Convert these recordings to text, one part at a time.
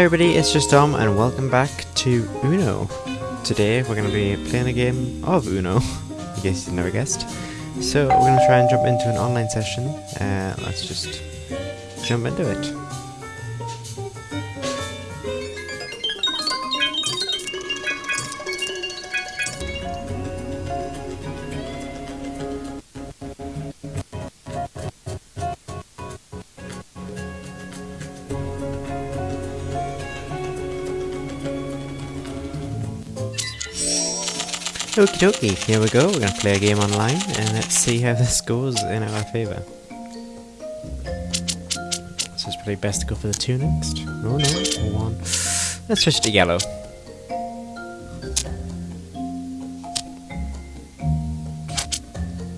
Everybody, it's just Dom and welcome back to Uno. Today we're going to be playing a game of Uno, in case you never guessed. So we're going to try and jump into an online session. Uh, let's just jump into it. Okie dokie, here we go, we're gonna play a game online and let's see how this goes in our favour. So it's probably best to go for the two next. No, no, one. Let's switch to yellow.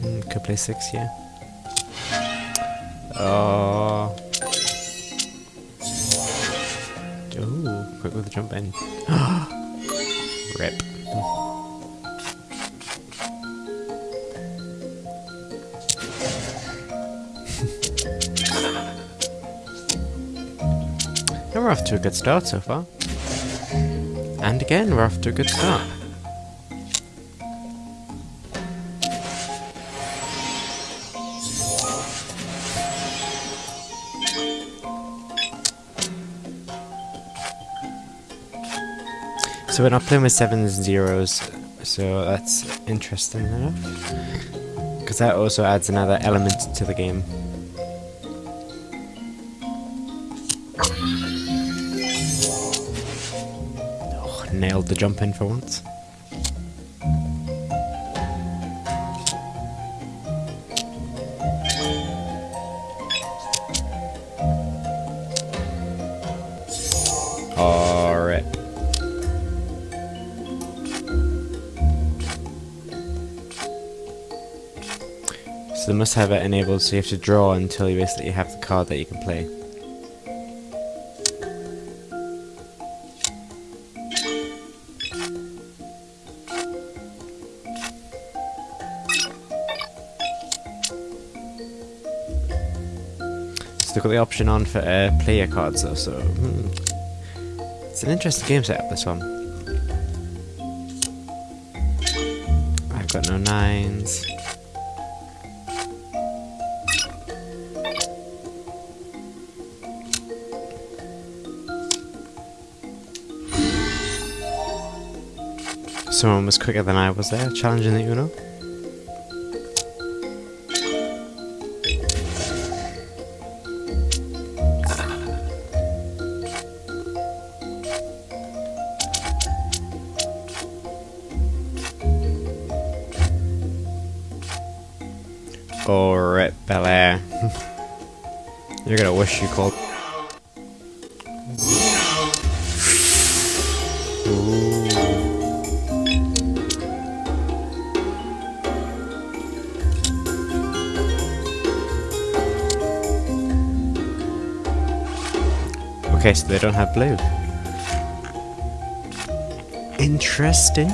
Mm, could play six, yeah. Oh. Oh, quick with the jump in. Rip. We're off to a good start so far. And again, we're off to a good start. So we're not playing with sevens and zeros, so that's interesting enough. Because that also adds another element to the game. Nailed the jump in for once. Alright. So they must have it enabled so you have to draw until you basically have the card that you can play. They've got the option on for uh, player cards though, so hmm. it's an interesting game setup. This one. I've got no nines. Someone was quicker than I was there, challenging the Uno. Alright, Bel Air. You're gonna wish you called. Ooh. Okay, so they don't have blue. Interesting.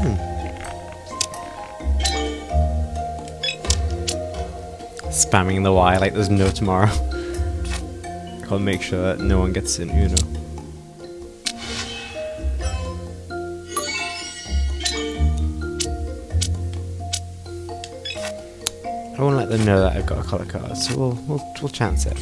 Spamming the Y like there's no tomorrow. I'll make sure that no one gets in Uno. I won't let them know that I've got a colour card, so we'll, we'll, we'll chance it.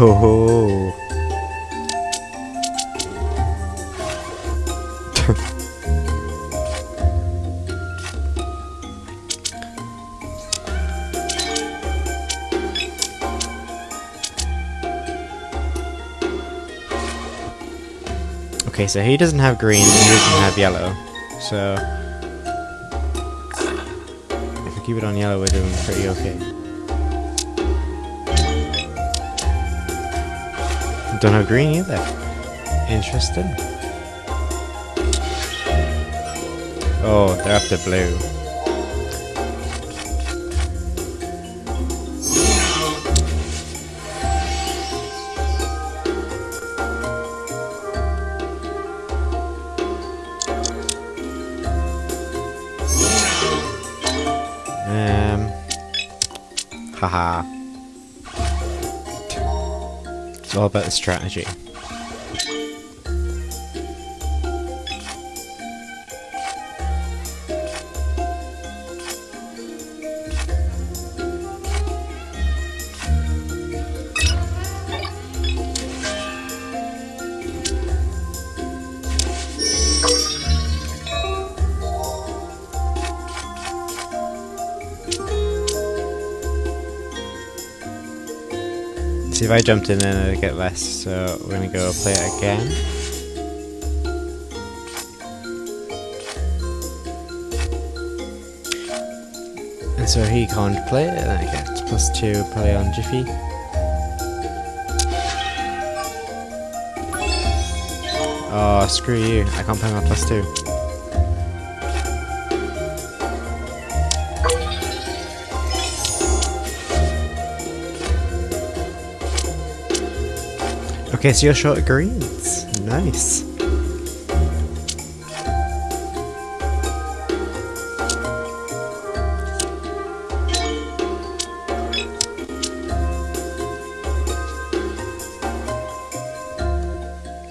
Oh. okay, so he doesn't have green and he doesn't have yellow. So if we keep it on yellow, we're doing pretty okay. Don't have green either. Interesting. Oh, they're after blue. Um, haha. It's all about the strategy. See if I jumped in then I'd get less, so we're gonna go play it again. And so he can't play it, and I get plus two play on Jiffy. Oh, screw you, I can't play my plus two. Okay, so you're short greens. Nice.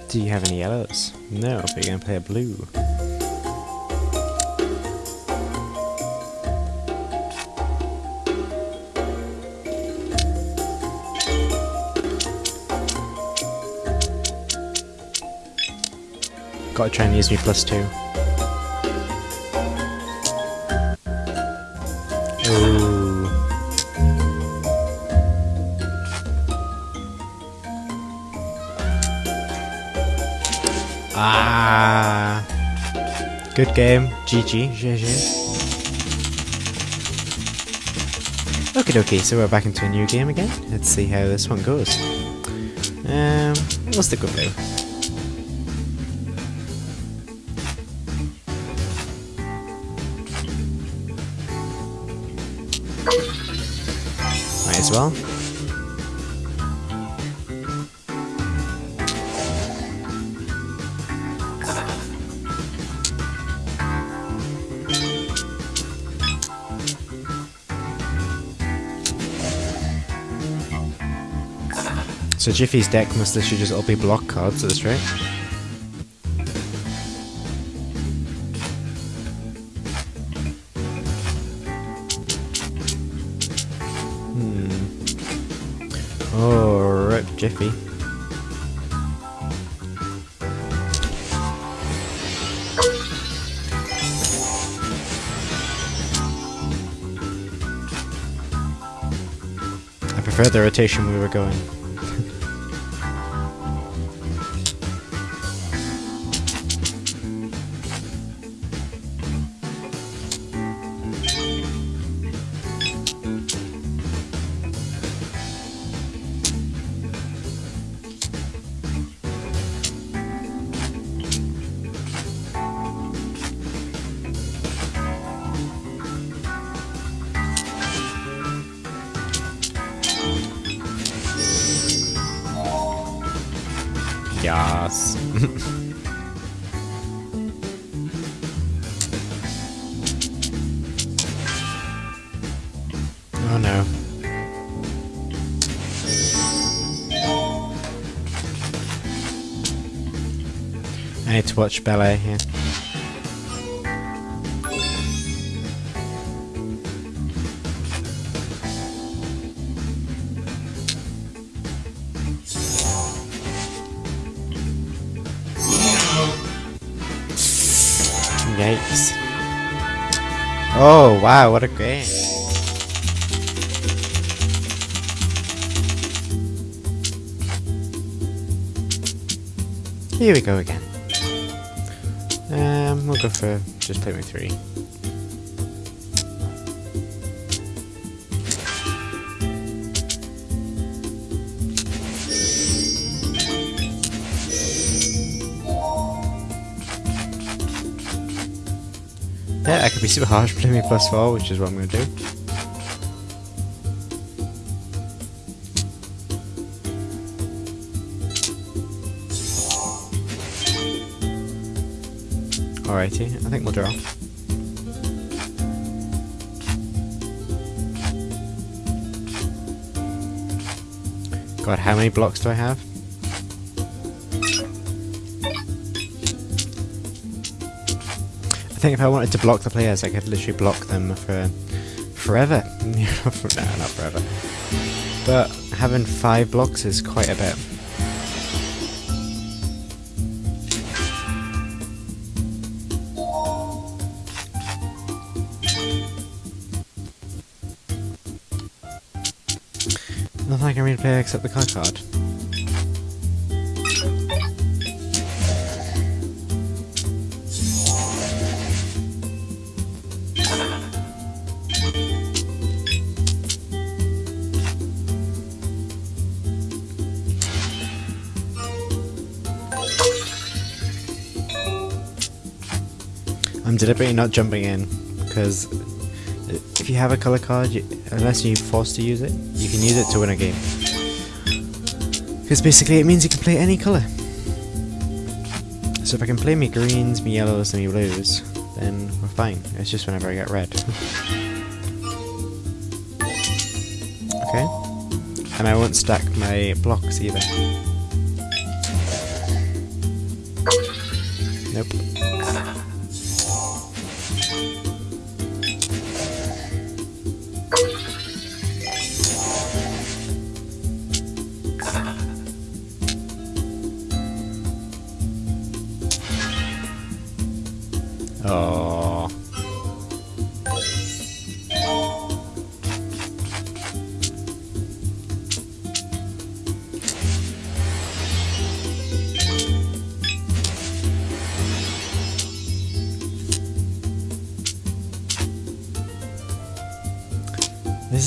Do you have any yellows? No, but you're gonna play a blue. Gotta try and use me plus two. Ooh. Ah. Good game. GG. GG. Okay, okay, so we're back into a new game again. Let's see how this one goes. Um, we'll stick with blue. Might as well. So Jiffy's deck must literally just all be block cards at this rate. Rip Jiffy. I prefer the rotation we were going. Oh no. I need to watch ballet here. Yikes. Oh wow, what a game. Here we go again. Um, we'll go for just play with three. Yeah, I could be super harsh playing me plus four, which is what I'm going to do. Alrighty, I think we'll draw. God, how many blocks do I have? I think if I wanted to block the players, I could literally block them for forever. no, not forever. But having five blocks is quite a bit. Nothing I can really play except the color card. I'm deliberately not jumping in because if you have a color card, you, unless you're forced to use it, you can use it to win a game. Because basically it means you can play any colour. So if I can play me greens, me yellows, and me blues, then we're fine. It's just whenever I get red. okay. And I won't stack my blocks either. Nope.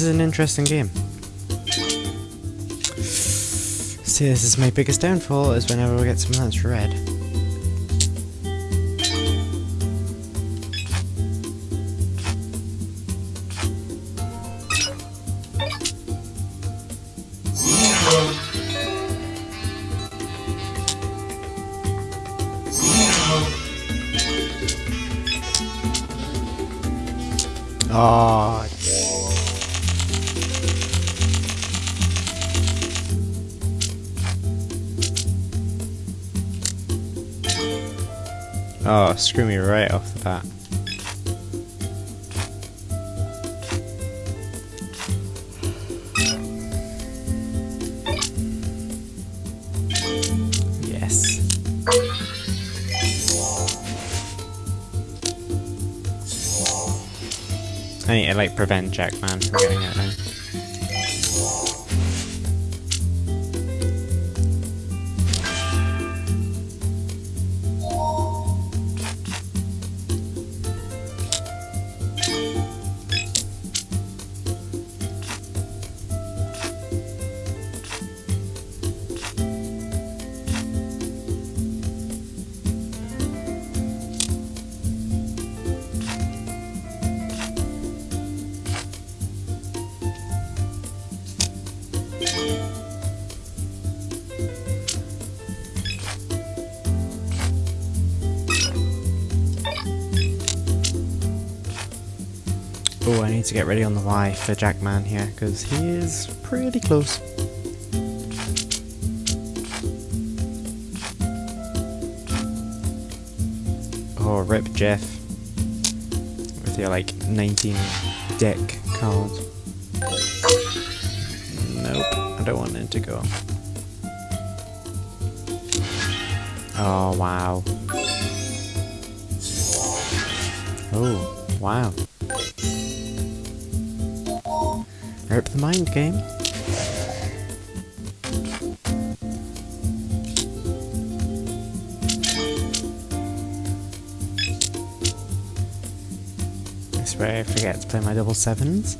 This is an interesting game. See, this is my biggest downfall, is whenever we get something that's red. Oh, Oh, screw me right off the bat. Yes. I need to like prevent Jackman from getting it now. Need to get ready on the Y for Jackman here, because he is pretty close. Oh, rip Jeff. With your like 19 deck cards. Nope, I don't want it to go. Oh, wow. Oh, wow. Rip the mind game. I swear I forget to play my double sevens.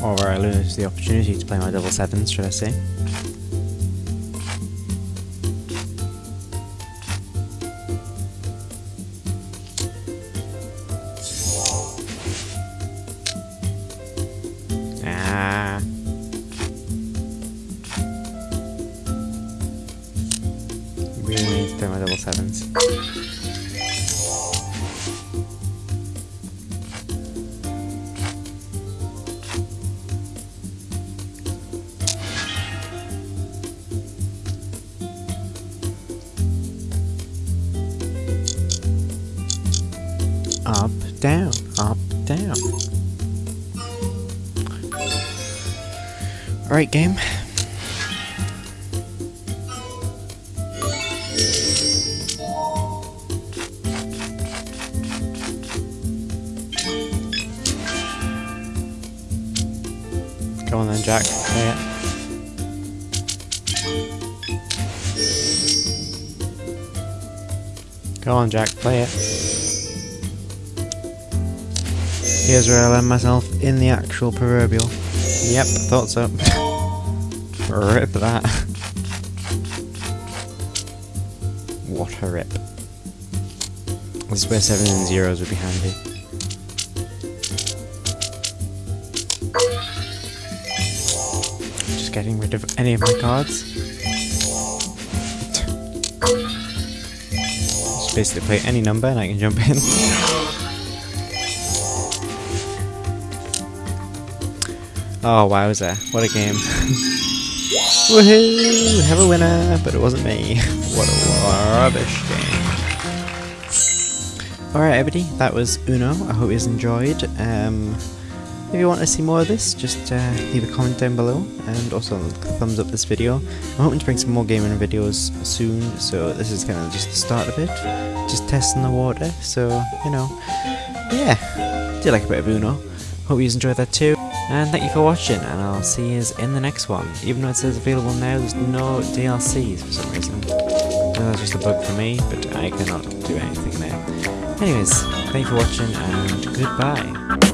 Or where I lose the opportunity to play my double sevens, should I say. Down, up, down. Alright, game. Go on then, Jack. Play it. Go on, Jack. Play it. Here's where I land myself in the actual proverbial. Yep, thought so. rip that. what a rip. This is where sevens and zeros would be handy. Just getting rid of any of my cards. Just basically play any number and I can jump in. Oh, wowza. What a game. Woohoo! Have a winner, but it wasn't me. What a rubbish game. Alright everybody, that was Uno. I hope you enjoyed. Um, if you want to see more of this, just uh, leave a comment down below and also thumbs up this video. I'm hoping to bring some more gaming videos soon, so this is kind of just the start of it. Just testing the water, so, you know, yeah, do like a bit of Uno. Hope you enjoyed that too. And thank you for watching, and I'll see you in the next one. Even though it says available now, there's no DLCs for some reason. That's just a bug for me, but I cannot do anything there. Anyways, thank you for watching, and goodbye.